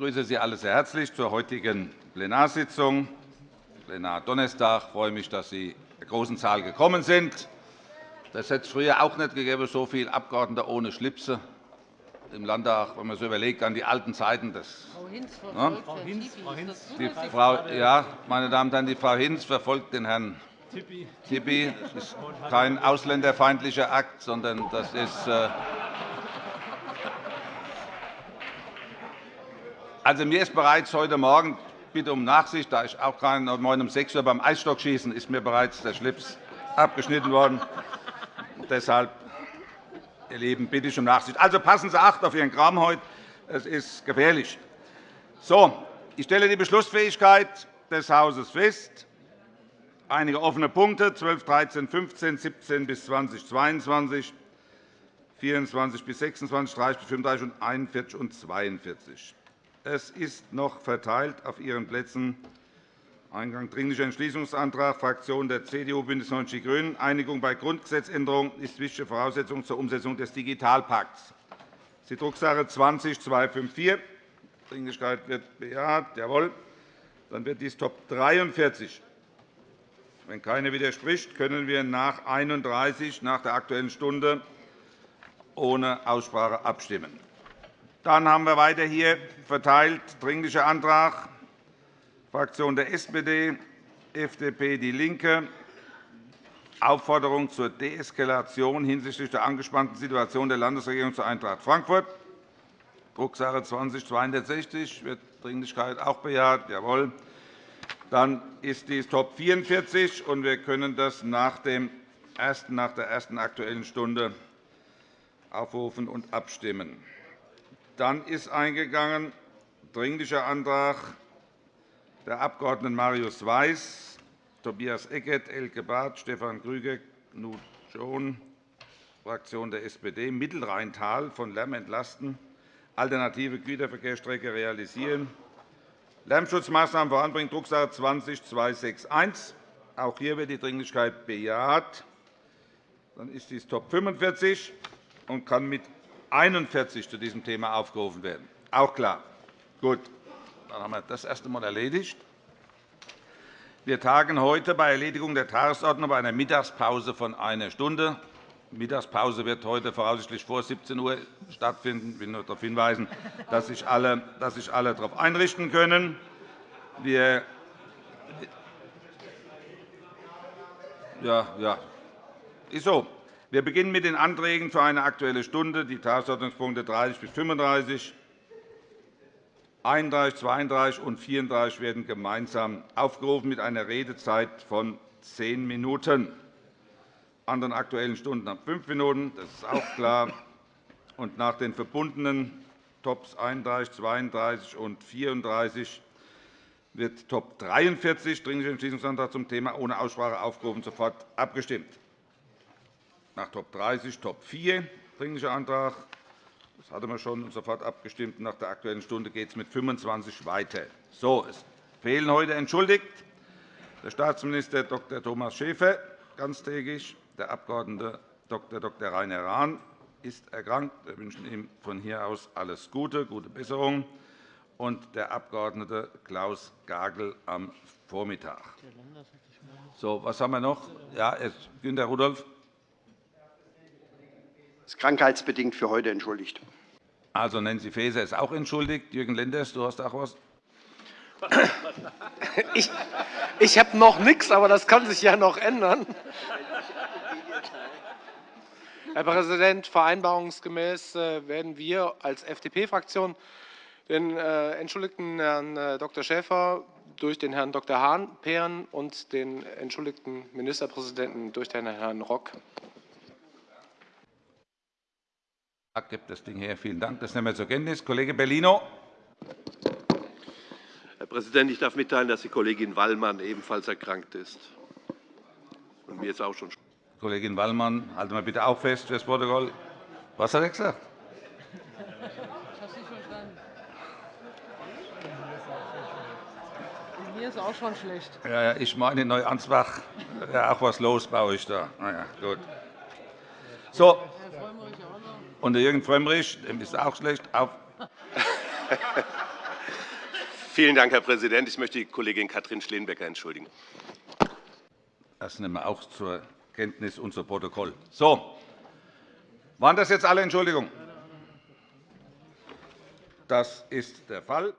begrüße Sie alle sehr herzlich zur heutigen Plenarsitzung. Plenar Donnerstag. Ich freue mich, dass Sie in der großen Zahl gekommen sind. Das hätte es früher auch nicht gegeben, so viele Abgeordnete ohne Schlipse im Landtag, wenn man so überlegt an die alten Zeiten. Das, Frau Hinz verfolgt ne? Frau Hinz, Frau Hinz. Die Frau, ja, meine Damen und Herren, die Frau Hinz verfolgt den Herrn Tippi. Das ist kein ausländerfeindlicher Akt, sondern das ist. Also, mir ist bereits heute Morgen, bitte um Nachsicht, da ich auch gerade um 6 Uhr beim Eisstockschießen ist mir bereits der Schlips abgeschnitten worden. Deshalb, ihr Lieben, bitte ich um Nachsicht. Also passen Sie Acht auf Ihren Kram heute. Es ist gefährlich. So, ich stelle die Beschlussfähigkeit des Hauses fest einige offene Punkte 12, 13, 15, 17 bis 20, 22, 24 bis 26, 30 bis 35 und 41 und 42. Es ist noch verteilt auf Ihren Plätzen Eingang Dringlicher Entschließungsantrag Fraktion der CDU, BÜNDNIS 90 die GRÜNEN. Einigung bei Grundgesetzänderung ist wichtige Voraussetzung zur Umsetzung des Digitalpakts. Das ist die Drucksache 20-254. Dringlichkeit wird bejaht. Jawohl. Dann wird dies Top 43 wenn keiner widerspricht, können wir nach 31 nach der Aktuellen Stunde ohne Aussprache abstimmen. Dann haben wir weiter hier verteilt Dringlicher Antrag Fraktion der SPD, FDP, DIE LINKE, Aufforderung zur Deeskalation hinsichtlich der angespannten Situation der Landesregierung zur Eintracht Frankfurt, Drucksache 20 260 wird Dringlichkeit auch bejaht. Jawohl. Dann ist dies Top 44, und wir können das nach, dem ersten, nach der ersten Aktuellen Stunde aufrufen und abstimmen. Dann ist eingegangen Dringlicher Antrag der Abg. Marius Weiß, Tobias Eckert, Elke Barth, Stefan Krüger, Knut John, Fraktion der SPD, Mittelrheintal von Lärm entlasten, alternative Güterverkehrsstrecke realisieren, Lärmschutzmaßnahmen voranbringen, Drucksache 20-261. Auch hier wird die Dringlichkeit bejaht. Dann ist dies Top 45 und kann mit 41 zu diesem Thema aufgerufen werden. Auch klar. Gut. Dann haben wir das erste Mal erledigt. Wir tagen heute bei Erledigung der Tagesordnung bei einer Mittagspause von einer Stunde. Die Mittagspause wird heute voraussichtlich vor 17 Uhr stattfinden. Ich will nur darauf hinweisen, dass sich alle, dass sich alle darauf einrichten können. Wir ja, ja. Ist so. Wir beginnen mit den Anträgen für eine Aktuelle Stunde. Die Tagesordnungspunkte 30 bis 35, 31, 32 und 34 werden gemeinsam aufgerufen mit einer Redezeit von zehn Minuten anderen Aktuellen Stunden ab fünf Minuten. Das ist auch klar. Und nach den verbundenen Tops 31, 32 und 34 wird Top 43, Dringlicher Entschließungsantrag zum Thema ohne Aussprache aufgerufen, sofort abgestimmt. Nach Top 30 Top 4, Dringlicher Antrag. Das hatten wir schon sofort abgestimmt. Nach der Aktuellen Stunde geht es mit 25 weiter. So, es fehlen heute entschuldigt der Staatsminister Dr. Thomas Schäfer ganztägig, der Abg. Dr. Dr. Rainer Rahn ist erkrankt. Wir wünschen ihm von hier aus alles Gute, gute Besserung und der Abg. Klaus Gagel am Vormittag. So, was haben wir noch? Ja, Günter Rudolph. Ist krankheitsbedingt für heute entschuldigt. Also Nancy Faeser ist auch entschuldigt. Jürgen Lenders, du hast auch etwas? Ich, ich habe noch nichts, aber das kann sich ja noch ändern. Herr Präsident, vereinbarungsgemäß äh, werden wir als FDP-Fraktion den äh, entschuldigten Herrn äh, Dr. Schäfer durch den Herrn Dr. Hahn paaren und den entschuldigten Ministerpräsidenten durch den Herrn Rock. Ich gebe das Ding her. Vielen Dank. Das nehmen wir zur Kenntnis. Kollege Bellino. Herr Präsident, ich darf mitteilen, dass die Kollegin Wallmann ebenfalls erkrankt ist. Und mir ist auch schon Kollegin Wallmann, halten wir bitte auch fest für das Protokoll. Was hat er gesagt? Mir ist auch schon schlecht. Ja, ja, ich meine in Neuansbach ja auch was los bei euch da. Na ja, gut. So. Und der Jürgen Frömmrich, dem ist auch schlecht. Auf. Vielen Dank, Herr Präsident. Ich möchte die Kollegin Katrin Schleenbecker entschuldigen. Das nehmen wir auch zur Kenntnis und zu Protokoll. So. Waren das jetzt alle Entschuldigungen? Das ist der Fall.